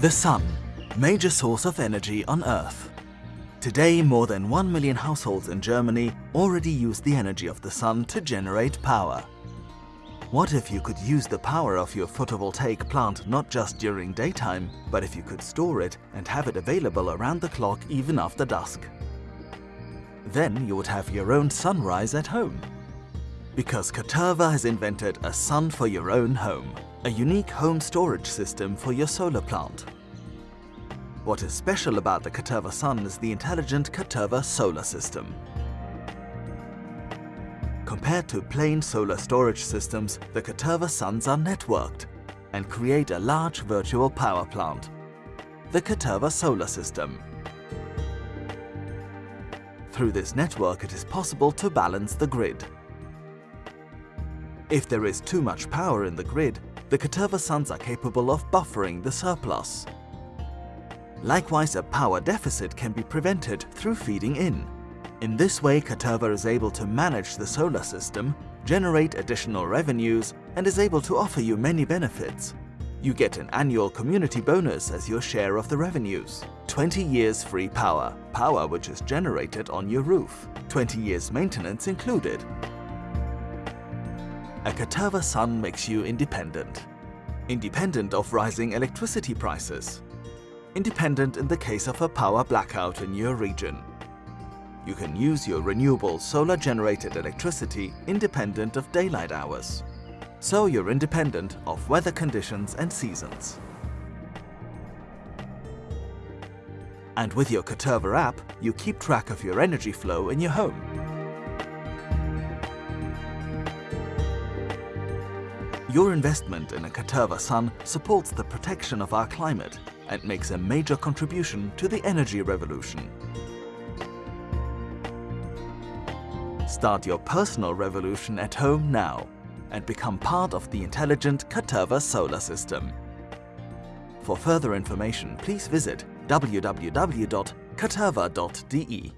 The Sun, major source of energy on Earth. Today, more than 1 million households in Germany already use the energy of the sun to generate power. What if you could use the power of your photovoltaic plant not just during daytime, but if you could store it and have it available around the clock even after dusk? Then you would have your own sunrise at home. Because Caterva has invented a sun for your own home, a unique home storage system for your solar plant. What is special about the Caterva Sun is the intelligent Caterva solar system. Compared to plain solar storage systems, the Caterva Suns are networked and create a large virtual power plant. The Caterva Solar System. Through this network it is possible to balance the grid. If there is too much power in the grid, the Caterva Suns are capable of buffering the surplus. Likewise, a power deficit can be prevented through feeding in. In this way, Caterva is able to manage the solar system, generate additional revenues, and is able to offer you many benefits. You get an annual community bonus as your share of the revenues. 20 years free power, power which is generated on your roof. 20 years maintenance included. A Caterva Sun makes you independent. Independent of rising electricity prices. Independent in the case of a power blackout in your region. You can use your renewable solar-generated electricity independent of daylight hours. So you're independent of weather conditions and seasons. And with your Caterva app, you keep track of your energy flow in your home. Your investment in a Caterva Sun supports the protection of our climate and makes a major contribution to the energy revolution. Start your personal revolution at home now and become part of the intelligent Caterva solar system. For further information, please visit www.caterva.de.